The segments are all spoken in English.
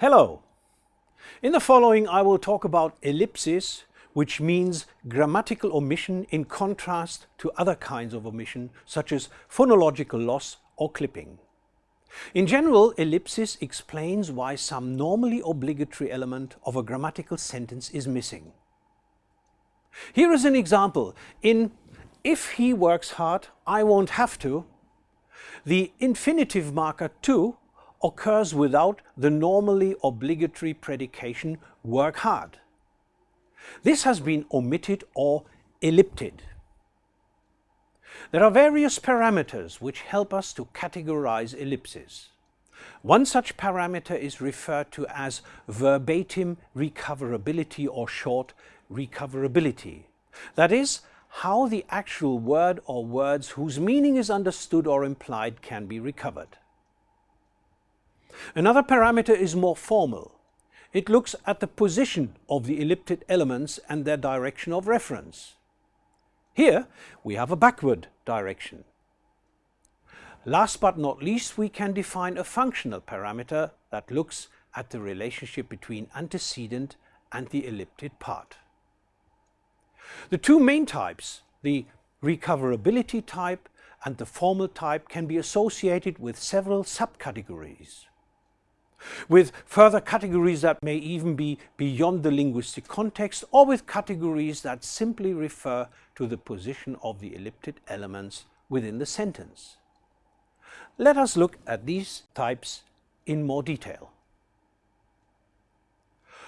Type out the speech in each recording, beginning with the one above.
Hello! In the following I will talk about ellipsis, which means grammatical omission in contrast to other kinds of omission, such as phonological loss or clipping. In general, ellipsis explains why some normally obligatory element of a grammatical sentence is missing. Here is an example. In if he works hard, I won't have to, the infinitive marker to occurs without the normally obligatory predication work hard. This has been omitted or ellipted. There are various parameters which help us to categorize ellipses. One such parameter is referred to as verbatim recoverability or short recoverability. That is, how the actual word or words whose meaning is understood or implied can be recovered. Another parameter is more formal. It looks at the position of the elliptic elements and their direction of reference. Here we have a backward direction. Last but not least, we can define a functional parameter that looks at the relationship between antecedent and the elliptic part. The two main types, the recoverability type and the formal type can be associated with several subcategories with further categories that may even be beyond the linguistic context or with categories that simply refer to the position of the ellipted elements within the sentence. Let us look at these types in more detail.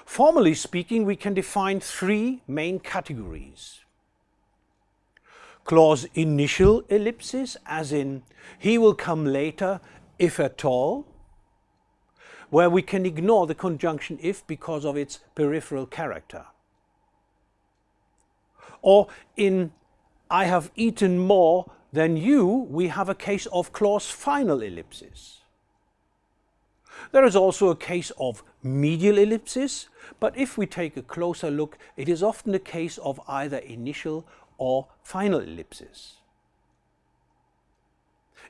Formally speaking, we can define three main categories. Clause initial ellipsis, as in, he will come later if at all, where we can ignore the conjunction if because of its peripheral character. Or in I have eaten more than you, we have a case of clause final ellipsis. There is also a case of medial ellipsis, but if we take a closer look, it is often a case of either initial or final ellipsis.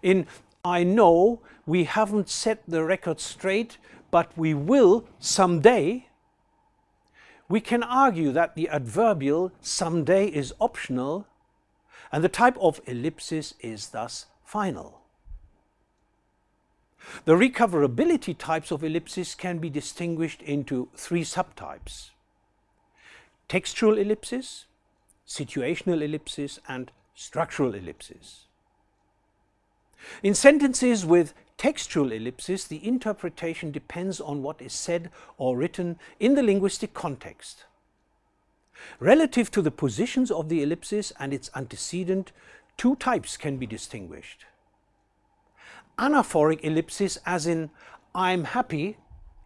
In I know we haven't set the record straight, but we will someday, we can argue that the adverbial someday is optional and the type of ellipsis is thus final. The recoverability types of ellipsis can be distinguished into three subtypes. Textual ellipsis, situational ellipsis and structural ellipsis. In sentences with textual ellipses, the interpretation depends on what is said or written in the linguistic context. Relative to the positions of the ellipsis and its antecedent, two types can be distinguished. Anaphoric ellipsis as in I'm happy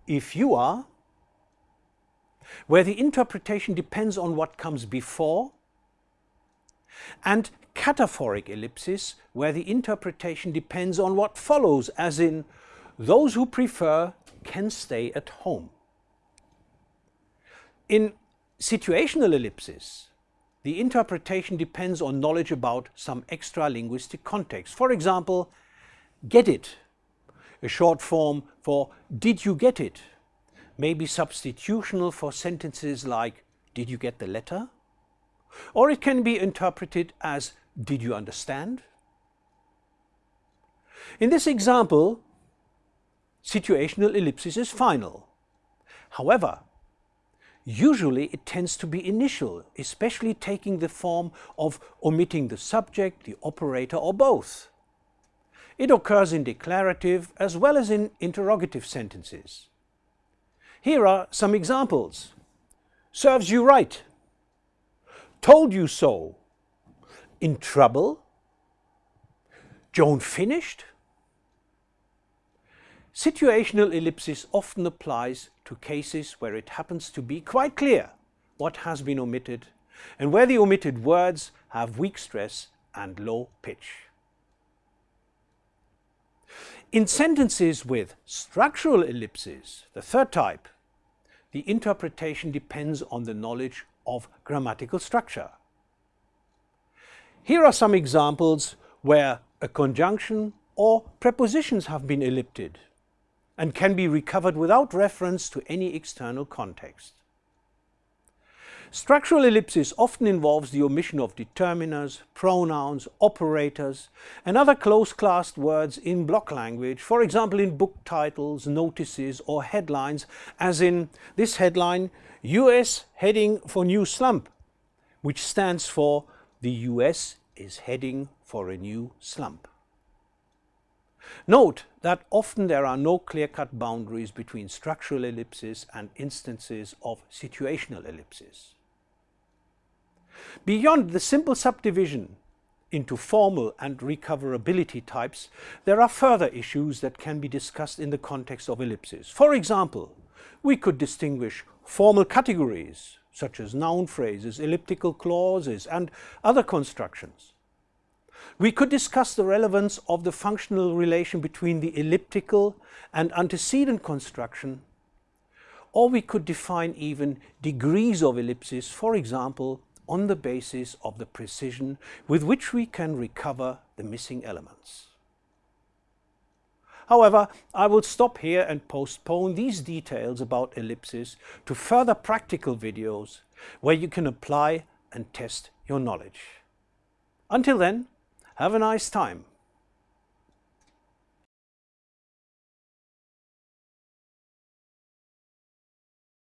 if you are, where the interpretation depends on what comes before, and cataphoric ellipsis, where the interpretation depends on what follows, as in, those who prefer can stay at home. In situational ellipsis, the interpretation depends on knowledge about some extra-linguistic context. For example, get it, a short form for did you get it, may be substitutional for sentences like did you get the letter? Or it can be interpreted as did you understand? In this example, situational ellipsis is final. However, usually it tends to be initial, especially taking the form of omitting the subject, the operator or both. It occurs in declarative as well as in interrogative sentences. Here are some examples. Serves you right. Told you so in trouble? Joan finished? Situational ellipsis often applies to cases where it happens to be quite clear what has been omitted and where the omitted words have weak stress and low pitch. In sentences with structural ellipses, the third type, the interpretation depends on the knowledge of grammatical structure. Here are some examples where a conjunction or prepositions have been ellipted. and can be recovered without reference to any external context. Structural ellipsis often involves the omission of determiners, pronouns, operators and other close-classed words in block language, for example in book titles, notices or headlines, as in this headline, US heading for new slump, which stands for the US is heading for a new slump. Note that often there are no clear-cut boundaries between structural ellipses and instances of situational ellipses. Beyond the simple subdivision into formal and recoverability types, there are further issues that can be discussed in the context of ellipses. For example, we could distinguish formal categories, such as noun phrases, elliptical clauses and other constructions. We could discuss the relevance of the functional relation between the elliptical and antecedent construction, or we could define even degrees of ellipsis, for example, on the basis of the precision with which we can recover the missing elements. However, I will stop here and postpone these details about ellipses to further practical videos where you can apply and test your knowledge. Until then, have a nice time.